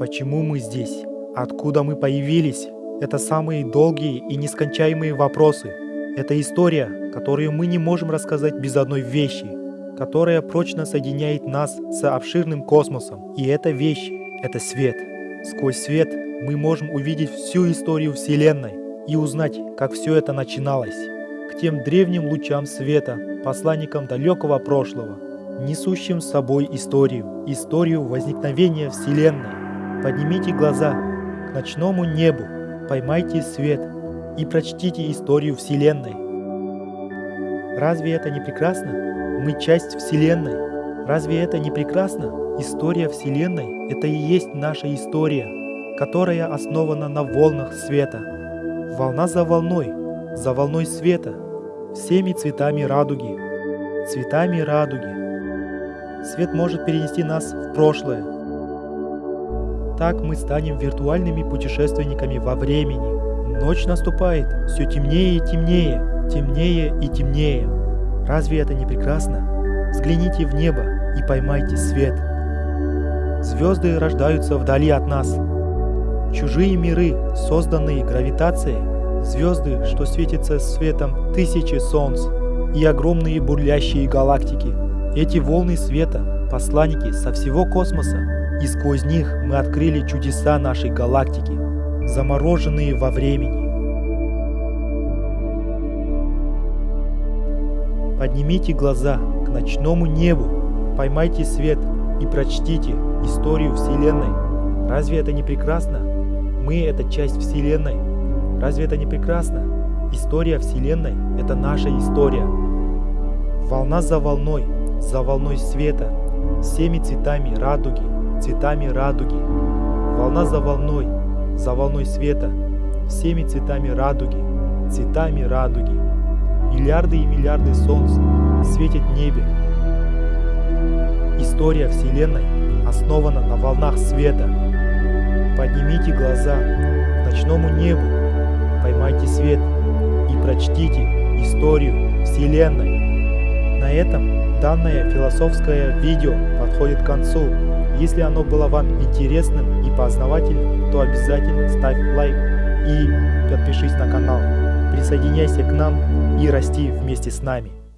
Почему мы здесь? Откуда мы появились? Это самые долгие и нескончаемые вопросы. Это история, которую мы не можем рассказать без одной вещи, которая прочно соединяет нас с обширным космосом. И эта вещь — это свет. Сквозь свет мы можем увидеть всю историю Вселенной и узнать, как все это начиналось. К тем древним лучам света, посланникам далекого прошлого, несущим с собой историю, историю возникновения Вселенной. Поднимите глаза к ночному небу, поймайте свет и прочтите историю Вселенной. Разве это не прекрасно? Мы часть Вселенной. Разве это не прекрасно? История Вселенной – это и есть наша история, которая основана на волнах света. Волна за волной, за волной света, всеми цветами радуги, цветами радуги. Свет может перенести нас в прошлое. Так мы станем виртуальными путешественниками во времени. Ночь наступает, все темнее и темнее, темнее и темнее. Разве это не прекрасно? Взгляните в небо и поймайте свет. Звезды рождаются вдали от нас. Чужие миры, созданные гравитацией, звезды, что светятся светом тысячи солнц, и огромные бурлящие галактики. Эти волны света – посланники со всего космоса, и сквозь них мы открыли чудеса нашей галактики, замороженные во времени. Поднимите глаза к ночному небу, поймайте свет и прочтите историю Вселенной. Разве это не прекрасно? Мы — это часть Вселенной. Разве это не прекрасно? История Вселенной — это наша история. Волна за волной, за волной света, всеми цветами радуги, цветами радуги. Волна за волной, за волной света, всеми цветами радуги, цветами радуги. Миллиарды и миллиарды солнц светят в небе. История Вселенной основана на волнах света. Поднимите глаза к ночному небу, поймайте свет и прочтите историю Вселенной. На этом данное философское видео подходит к концу. Если оно было вам интересным и познавательным, то обязательно ставь лайк и подпишись на канал. Присоединяйся к нам и расти вместе с нами.